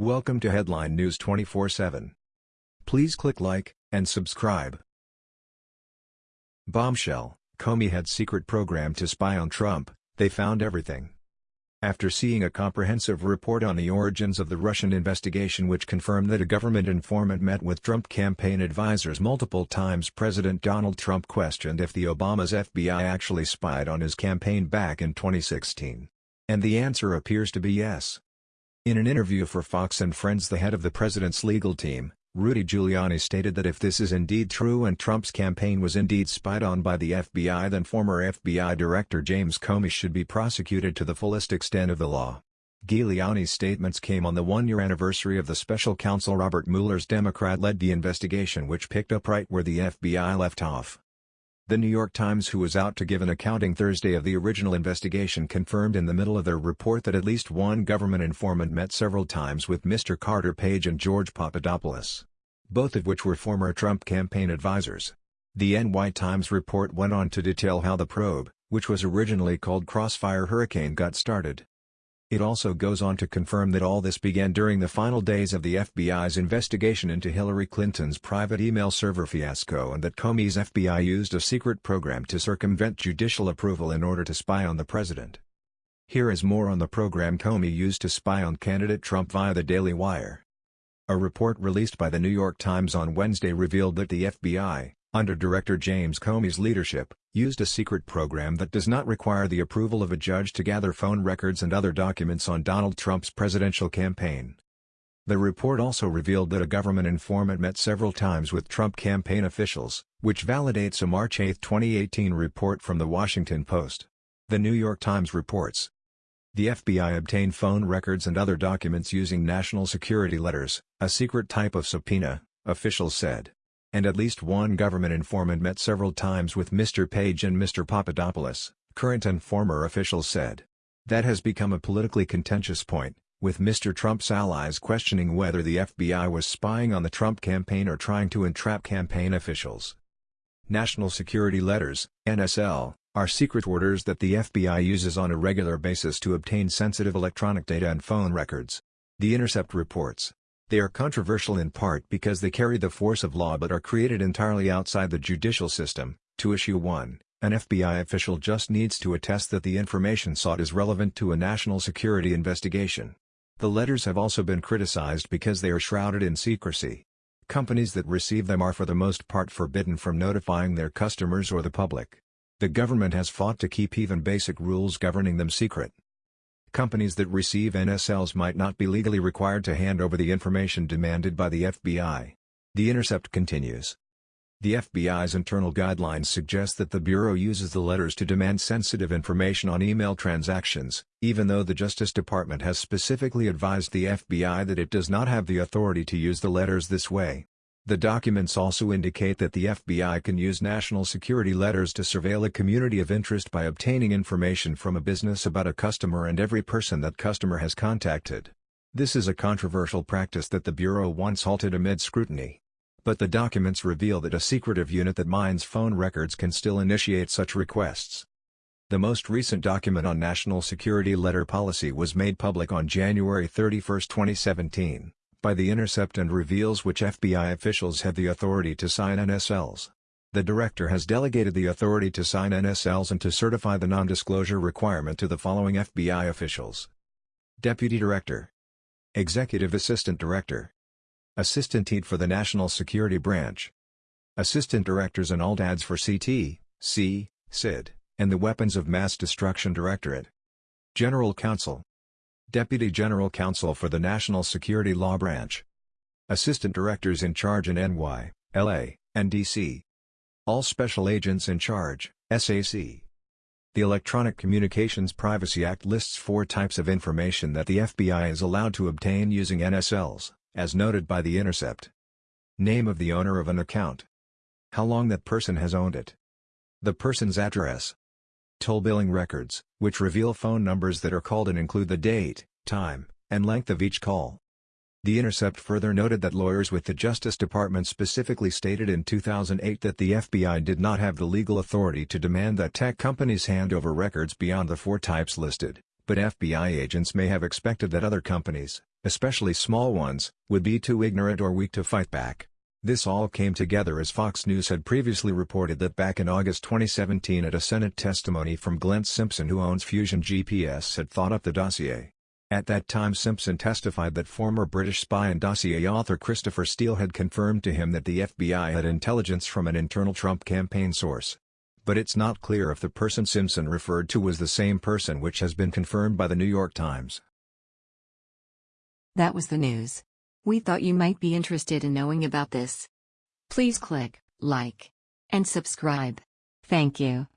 Welcome to Headline News 24/7. Please click like and subscribe. Bombshell: Comey had secret program to spy on Trump. They found everything. After seeing a comprehensive report on the origins of the Russian investigation which confirmed that a government informant met with Trump campaign advisors multiple times President Donald Trump questioned if the Obama's FBI actually spied on his campaign back in 2016. And the answer appears to be yes. In an interview for Fox and Friends the head of the president's legal team, Rudy Giuliani stated that if this is indeed true and Trump's campaign was indeed spied on by the FBI then former FBI Director James Comey should be prosecuted to the fullest extent of the law. Giuliani's statements came on the one-year anniversary of the special counsel Robert Mueller's Democrat-led the investigation which picked up right where the FBI left off. The New York Times who was out to give an accounting Thursday of the original investigation confirmed in the middle of their report that at least one government informant met several times with Mr. Carter Page and George Papadopoulos. Both of which were former Trump campaign advisors. The NY Times report went on to detail how the probe, which was originally called Crossfire Hurricane got started. It also goes on to confirm that all this began during the final days of the FBI's investigation into Hillary Clinton's private email server fiasco and that Comey's FBI used a secret program to circumvent judicial approval in order to spy on the president. Here is more on the program Comey used to spy on candidate Trump via the Daily Wire. A report released by the New York Times on Wednesday revealed that the FBI, under Director James Comey's leadership, used a secret program that does not require the approval of a judge to gather phone records and other documents on Donald Trump's presidential campaign. The report also revealed that a government informant met several times with Trump campaign officials, which validates a March 8, 2018 report from The Washington Post. The New York Times reports. The FBI obtained phone records and other documents using national security letters, a secret type of subpoena, officials said and at least one government informant met several times with Mr. Page and Mr. Papadopoulos, current and former officials said. That has become a politically contentious point, with Mr. Trump's allies questioning whether the FBI was spying on the Trump campaign or trying to entrap campaign officials. National Security Letters, NSL, are secret orders that the FBI uses on a regular basis to obtain sensitive electronic data and phone records. The Intercept reports. They are controversial in part because they carry the force of law but are created entirely outside the judicial system. To issue one, an FBI official just needs to attest that the information sought is relevant to a national security investigation. The letters have also been criticized because they are shrouded in secrecy. Companies that receive them are for the most part forbidden from notifying their customers or the public. The government has fought to keep even basic rules governing them secret companies that receive NSLs might not be legally required to hand over the information demanded by the FBI. The Intercept continues. The FBI's internal guidelines suggest that the Bureau uses the letters to demand sensitive information on email transactions, even though the Justice Department has specifically advised the FBI that it does not have the authority to use the letters this way. The documents also indicate that the FBI can use national security letters to surveil a community of interest by obtaining information from a business about a customer and every person that customer has contacted. This is a controversial practice that the Bureau once halted amid scrutiny. But the documents reveal that a secretive unit that mines phone records can still initiate such requests. The most recent document on national security letter policy was made public on January 31, 2017 by The Intercept and reveals which FBI officials have the authority to sign NSLs. The director has delegated the authority to sign NSLs and to certify the non-disclosure requirement to the following FBI officials. Deputy Director. Executive Assistant Director. Assistant Lead for the National Security Branch. Assistant Directors and ALDADs for CT, C, SID, and the Weapons of Mass Destruction Directorate. General Counsel Deputy General Counsel for the National Security Law Branch. Assistant Directors in charge in NY, LA, and DC. All Special Agents in charge, SAC. The Electronic Communications Privacy Act lists four types of information that the FBI is allowed to obtain using NSLs, as noted by The Intercept. Name of the owner of an account. How long that person has owned it. The person's address, toll billing records, which reveal phone numbers that are called and include the date, time, and length of each call. The Intercept further noted that lawyers with the Justice Department specifically stated in 2008 that the FBI did not have the legal authority to demand that tech companies hand over records beyond the four types listed, but FBI agents may have expected that other companies, especially small ones, would be too ignorant or weak to fight back. This all came together as Fox News had previously reported that back in August 2017 at a Senate testimony from Glenn Simpson who owns Fusion GPS had thought up the dossier. At that time Simpson testified that former British spy and dossier author Christopher Steele had confirmed to him that the FBI had intelligence from an internal Trump campaign source. But it's not clear if the person Simpson referred to was the same person which has been confirmed by the New York Times. That was the news. We thought you might be interested in knowing about this. Please click like and subscribe. Thank you.